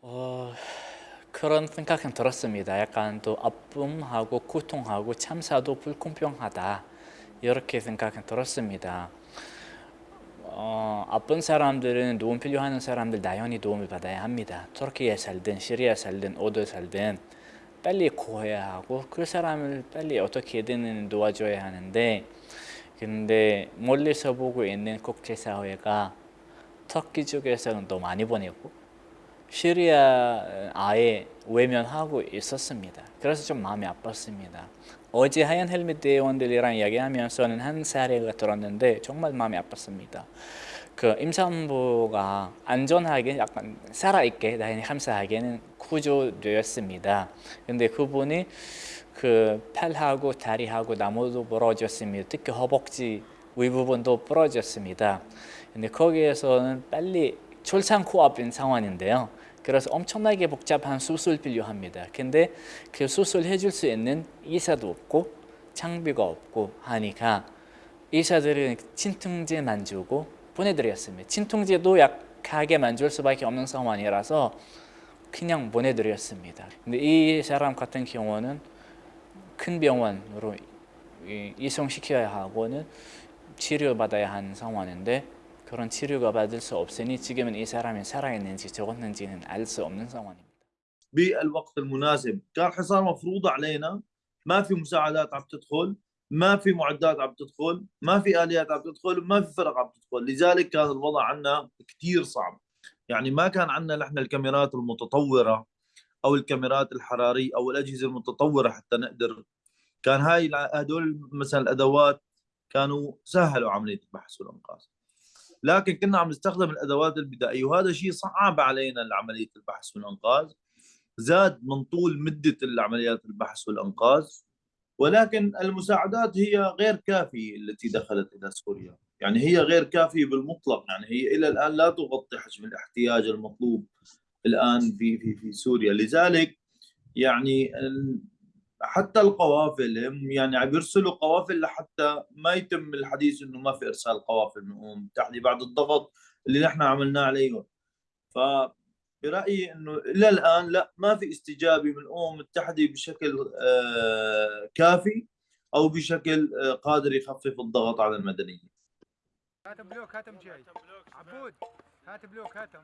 어, 그런 생각은 들었습니다. 약간 또 아픔하고 고통하고 참사도 불공평하다 이렇게 생각은 들었습니다. 어, 아픈 사람들은 도움 필요하는 사람들 당연히 도움을 받아야 합니다. 터키에 살든 시리아 살든 어디 살든 빨리 구해야 하고 그 사람을 빨리 어떻게든 도와줘야 하는데 근데 멀리서 보고 있는 국제사회가 터키 쪽에서는 더 많이 보내고 시리아 아예 외면하고 있었습니다. 그래서 좀 마음이 아팠습니다. 어제 하얀 헬멧 대원들이랑 이야기하면서는 한 사례가 들었는데 정말 마음이 아팠습니다. 그 임산부가 안전하게 약간 살아있게 다행히 감사하게는 구조되었습니다. 근데 그분이 그 팔하고 다리하고 나무도 부러졌습니다. 특히 허벅지 윗부분도 부러졌습니다. 근데 거기에서는 빨리 출산 코앞인 상황인데요. 그래서 엄청나게 복잡한 수술 필요합니다. 근데 그 수술 해줄 수 있는 의사도 없고 장비가 없고 하니까 의사들은 진통제만 주고 보내드렸습니다. 진통제도 약하게 만 줄 수밖에 없는 상황이라서 그냥 보내드렸습니다. 근데 이 사람 같은 경우는 큰 병원으로 이송시켜야 하고는 치료받아야 하는 상황인데 그런 치료가 받을 수 없으니 지금은 이 사람이 살아있는지 죽었는지는 알 수 없는 상황입니다. بالوقت المناسب كان حصار مفروضة علينا ما في مساعدات عم تدخل ما في معدات عم تدخل ما في آليات عم تدخل ما في فرق عم تدخل لذلك كان الوضع عندنا كثير صعب يعني ما كان عندنا نحن الكاميرات المتطورة أو الكاميرات الحرارية أو الأجهزة المتطورة حتى نقدر كان هاي هدول مثلا الأدوات كانوا سهلوا عملية البحث والإنقاذ لكن كنا عم نستخدم الأدوات البدائية وهذا شيء صعب علينا عمليه البحث والإنقاذ. زاد من طول مدة العمليات البحث والإنقاذ ولكن المساعدات هي غير كافية التي دخلت إلى سوريا. يعني هي غير كافية بالمطلق يعني هي إلى الآن لا تغطي حجم الاحتياج المطلوب الآن في في في سوريا. لذلك يعني حتى القوافل هم يعني عم يرسلوا قوافل لحتى ما يتم الحديث إنه ما في إرسال قوافل من الامم المتحده بعد الضغط اللي نحن عملناه عليهم. ف برأيي إنه إلى الآن لا ما في استجابة من الامم المتحده بشكل كافي أو بشكل قادر يخفف الضغط على المدنيين. كاتب لوك هاتم جاي عبود كاتب لوك هاتم.